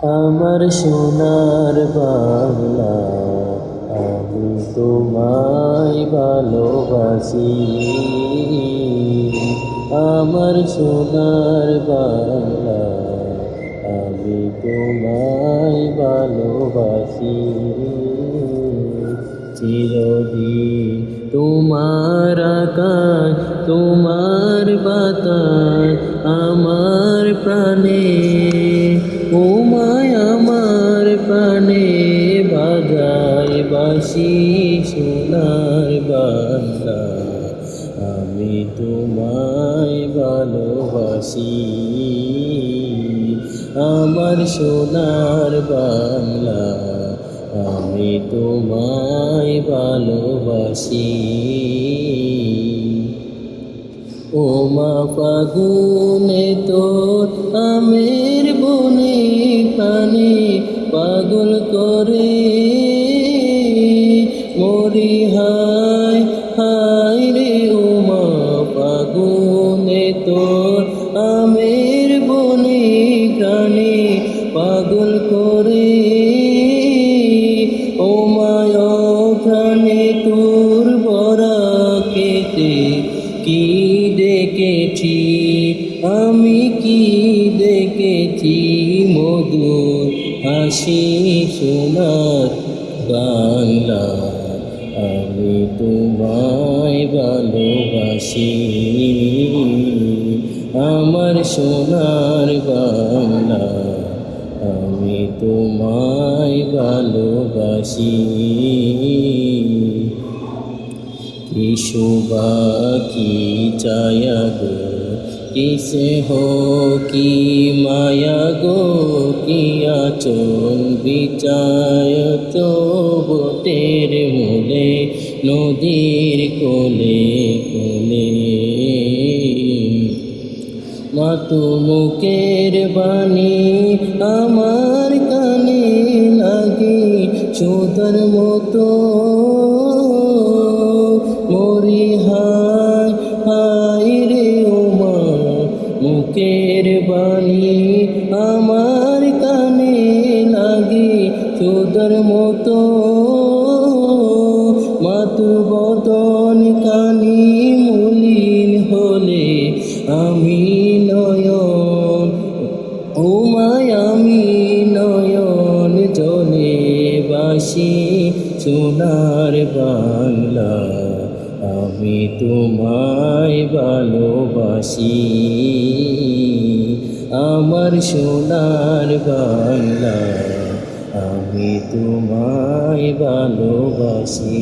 আমার সোনার বাংলা, আমি তোমায় ভালোবাসি। আমার সোনার বাংলা, আমি তোমায় ভালোবাসি। চিরদিন তোমার আকাশ, তোমার বাতাস, আমার প্রাণে ওমায় আমার প্রাণে বাজায় বাসি সোনার বাংলা। আমি তোমায় ভালোবাসি, আমার সোনার বাংলা। আমি তোমায় ভালোবাসি। ও মা ফাগুনে তোর আমের বনে পানি পাগল করে। মরি হায় হায় রে ও মা ফাগুনে তোর আমের কি দেখেছি? আমি কি দেখেছি? মধুর হাসি সোনার বাংলা। আমি তোমায় ভালোবাসি। আমার সোনার বাংলা। আমি তোমায় ভালোবাসি। কি শোভা কি চায়া গো কিসে হো কি মায়া গো কি আচল বিচায় তো বটের মূলে নদীর কোলে কোলে মাতু মুখের বাণী আমার কানে লাগে সুতার মতো বাণী আমার কানে লাগে সুতার মতো। মাতু বদন কানি মলিন হলে আমি নয়ন, ও আমি নয়ন জলে বাসি সোনার বাংলা। আমি তোমায় ভালোবাসি। আমার সোনার বাংলা আমি তোমায় ভালোবাসি।